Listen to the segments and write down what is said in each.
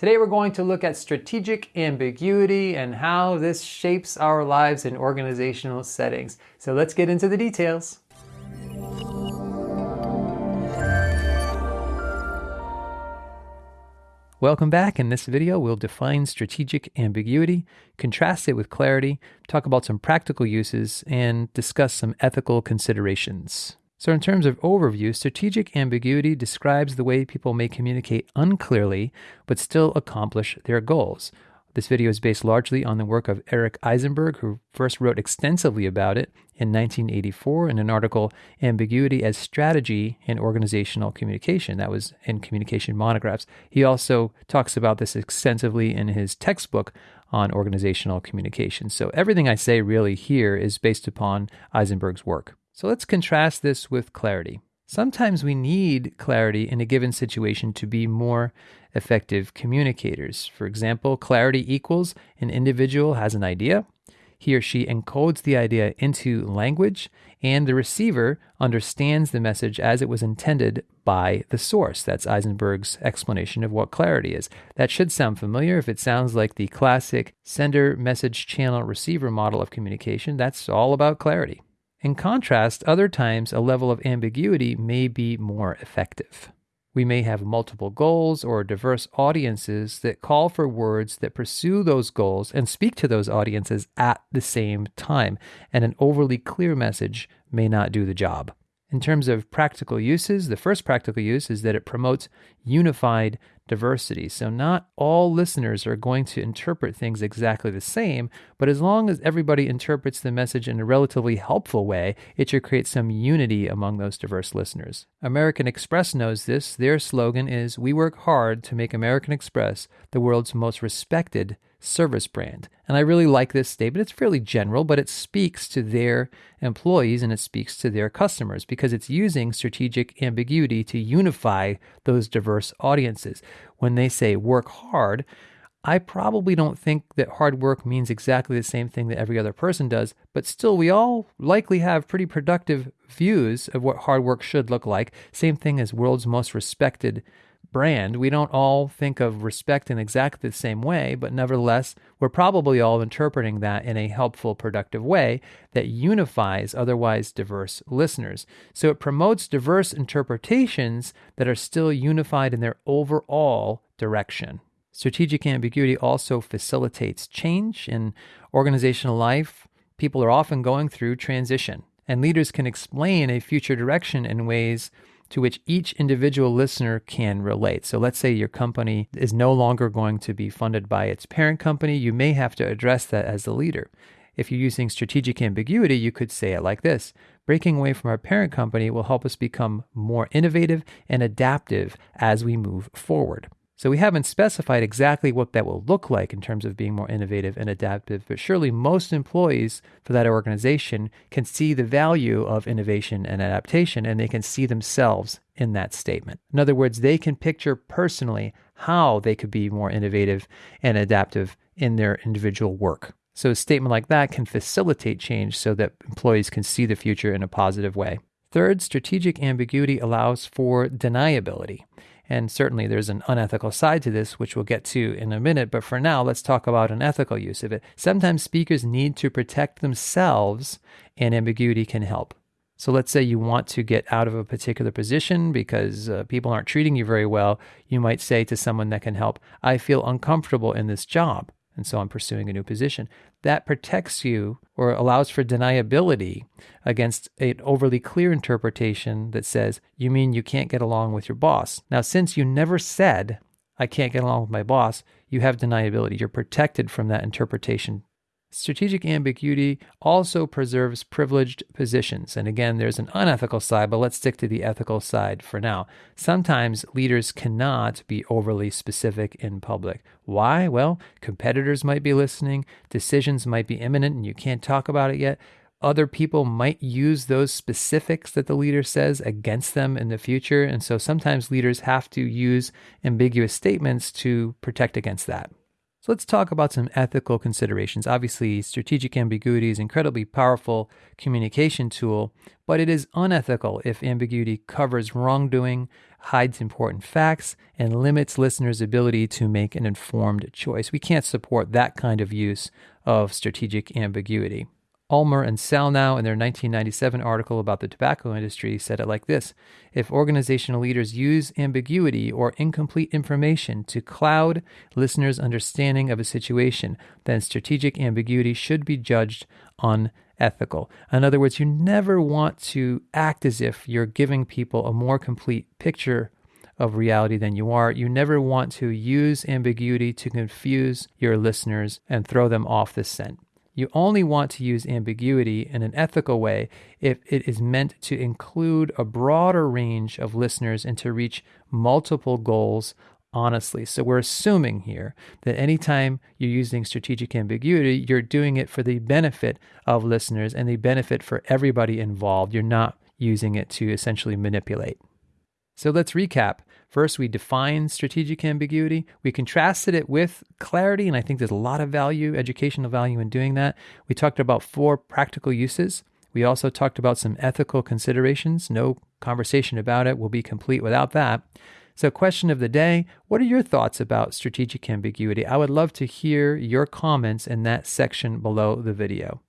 Today we're going to look at strategic ambiguity and how this shapes our lives in organizational settings. So let's get into the details. Welcome back. In this video, we'll define strategic ambiguity, contrast it with clarity, talk about some practical uses, and discuss some ethical considerations. So, in terms of overview, strategic ambiguity describes the way people may communicate unclearly but still accomplish their goals. This video is based largely on the work of Eric Eisenberg, who first wrote extensively about it in 1984 in an article, Ambiguity as Strategy in Organizational Communication. That was in Communication Monographs. He also talks about this extensively in his textbook on organizational communication. So everything I say really here is based upon Eisenberg's work. So let's contrast this with clarity. Sometimes we need clarity in a given situation to be more effective communicators. For example, clarity equals an individual has an idea, he or she encodes the idea into language, and the receiver understands the message as it was intended by the source. That's Eisenberg's explanation of what clarity is. That should sound familiar if it sounds like the classic sender message channel receiver model of communication. That's all about clarity. In contrast, other times a level of ambiguity may be more effective. We may have multiple goals or diverse audiences that call for words that pursue those goals and speak to those audiences at the same time, and an overly clear message may not do the job. In terms of practical uses, the first practical use is that it promotes unified diversity. So, not all listeners are going to interpret things exactly the same, but as long as everybody interprets the message in a relatively helpful way, it should create some unity among those diverse listeners. American Express knows this. Their slogan is We work hard to make American Express the world's most respected service brand. And I really like this statement. It's fairly general, but it speaks to their employees and it speaks to their customers because it's using strategic ambiguity to unify those diverse audiences. When they say work hard, I probably don't think that hard work means exactly the same thing that every other person does, but still, we all likely have pretty productive views of what hard work should look like. Same thing as world's most respected brand. We don't all think of respect in exactly the same way, but nevertheless, we're probably all interpreting that in a helpful, productive way that unifies otherwise diverse listeners. So it promotes diverse interpretations that are still unified in their overall direction. Strategic ambiguity also facilitates change in organizational life. People are often going through transition, and leaders can explain a future direction in ways to which each individual listener can relate. So let's say your company is no longer going to be funded by its parent company. You may have to address that as the leader. If you're using strategic ambiguity, you could say it like this Breaking away from our parent company will help us become more innovative and adaptive as we move forward. So we haven't specified exactly what that will look like in terms of being more innovative and adaptive, but surely most employees for that organization can see the value of innovation and adaptation and they can see themselves in that statement. In other words, they can picture personally how they could be more innovative and adaptive in their individual work. So a statement like that can facilitate change so that employees can see the future in a positive way. Third, strategic ambiguity allows for deniability. And certainly there's an unethical side to this, which we'll get to in a minute. But for now, let's talk about an ethical use of it. Sometimes speakers need to protect themselves, and ambiguity can help. So let's say you want to get out of a particular position because uh, people aren't treating you very well. You might say to someone that can help, I feel uncomfortable in this job and so I'm pursuing a new position. That protects you or allows for deniability against an overly clear interpretation that says, you mean you can't get along with your boss. Now, since you never said, I can't get along with my boss, you have deniability. You're protected from that interpretation Strategic ambiguity also preserves privileged positions. And again, there's an unethical side, but let's stick to the ethical side for now. Sometimes leaders cannot be overly specific in public. Why? Well, competitors might be listening, decisions might be imminent, and you can't talk about it yet. Other people might use those specifics that the leader says against them in the future. And so sometimes leaders have to use ambiguous statements to protect against that. So let's talk about some ethical considerations. Obviously, strategic ambiguity is an incredibly powerful communication tool, but it is unethical if ambiguity covers wrongdoing, hides important facts, and limits listeners' ability to make an informed choice. We can't support that kind of use of strategic ambiguity. Ulmer and Sellnow, in their 1997 article about the tobacco industry, said it like this If organizational leaders use ambiguity or incomplete information to cloud listeners' understanding of a situation, then strategic ambiguity should be judged unethical. In other words, you never want to act as if you're giving people a more complete picture of reality than you are. You never want to use ambiguity to confuse your listeners and throw them off the scent. You only want to use ambiguity in an ethical way if it is meant to include a broader range of listeners and to reach multiple goals honestly. So we're assuming here that anytime you're using strategic ambiguity, you're doing it for the benefit of listeners and the benefit for everybody involved. You're not using it to essentially manipulate. So let's recap. First, we defined strategic ambiguity. We contrasted it with clarity, and I think there's a lot of value, educational value in doing that. We talked about four practical uses. We also talked about some ethical considerations. No conversation about it will be complete without that. So, question of the day What are your thoughts about strategic ambiguity? I would love to hear your comments in that section below the video.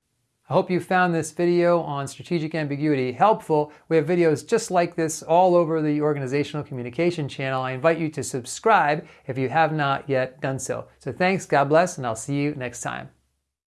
I hope you found this video on strategic ambiguity helpful. We have videos just like this all over the organizational communication channel. I invite you to subscribe if you have not yet done so. So thanks, God bless, and I'll see you next time.